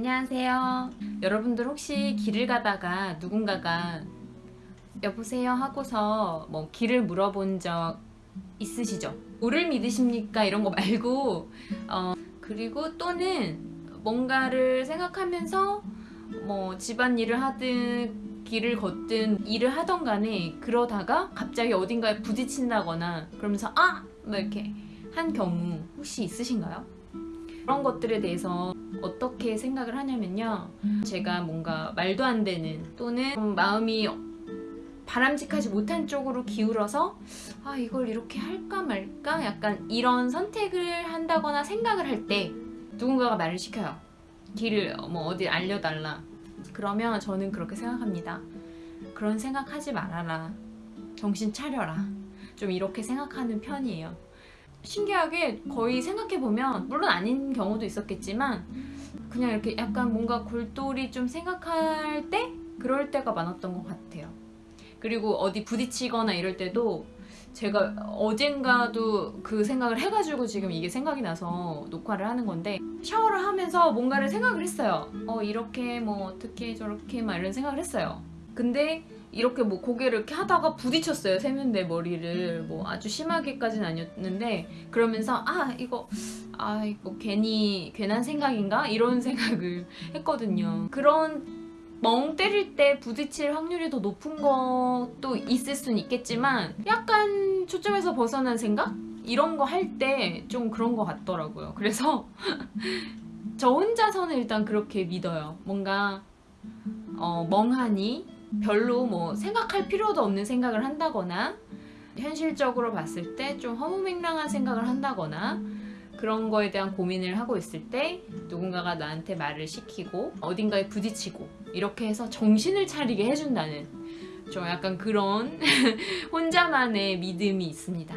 안녕하세요. 여러분들 혹시 길을 가다가 누군가가 여보세요 하고서 뭐 길을 물어본 적 있으시죠? 우를 믿으십니까? 이런 거 말고 어, 그리고 또는 뭔가를 생각하면서 뭐 집안일을 하든 길을 걷든 일을 하던 간에 그러다가 갑자기 어딘가에 부딪힌다거나 그러면서 아! 뭐 이렇게 한 경우 혹시 있으신가요? 그런 것들에 대해서 어떻게 생각을 하냐면요. 제가 뭔가 말도 안 되는 또는 좀 마음이 바람직하지 못한 쪽으로 기울어서 아 이걸 이렇게 할까 말까 약간 이런 선택을 한다거나 생각을 할 때 누군가가 말을 시켜요. 길을 뭐 어디 알려달라. 그러면 저는 그렇게 생각합니다 그런 생각하지 말아라. 정신 차려라. 좀 이렇게 생각하는 편이에요. 신기하게 거의 생각해보면 물론 아닌 경우도 있었겠지만 그냥 이렇게 약간 뭔가 골똘히 좀 생각할 때 그럴 때가 많았던 것 같아요. 그리고 어디 부딪히거나 이럴 때도 제가 어젠가도 그 생각을 해가지고 지금 이게 생각이 나서 녹화를 하는 건데 샤워를 하면서 뭔가를 생각을 했어요. 어 이렇게 뭐 어떻게 저렇게 막 이런 생각을 했어요 근데 이렇게 뭐 고개를 이렇게 하다가 부딪혔어요 세면대 머리를. 뭐 아주 심하게까지는 아니었는데 그러면서 아 이거 아 이거 괜히 괜한 생각인가? 이런 생각을 했거든요. 그런 멍 때릴 때 부딪힐 확률이 더 높은 것도 있을 수는 있겠지만 약간 초점에서 벗어난 생각? 이런 거 할 때 좀 그런 것 같더라고요. 그래서 저 혼자서는 일단 그렇게 믿어요. 뭔가 어, 멍하니 별로 뭐 생각할 필요도 없는 생각을 한다거나 현실적으로 봤을 때 좀 허무맹랑한 생각을 한다거나 그런 거에 대한 고민을 하고 있을 때 누군가가 나한테 말을 시키고 어딘가에 부딪히고 이렇게 해서 정신을 차리게 해준다는 좀 약간 그런 혼자만의 믿음이 있습니다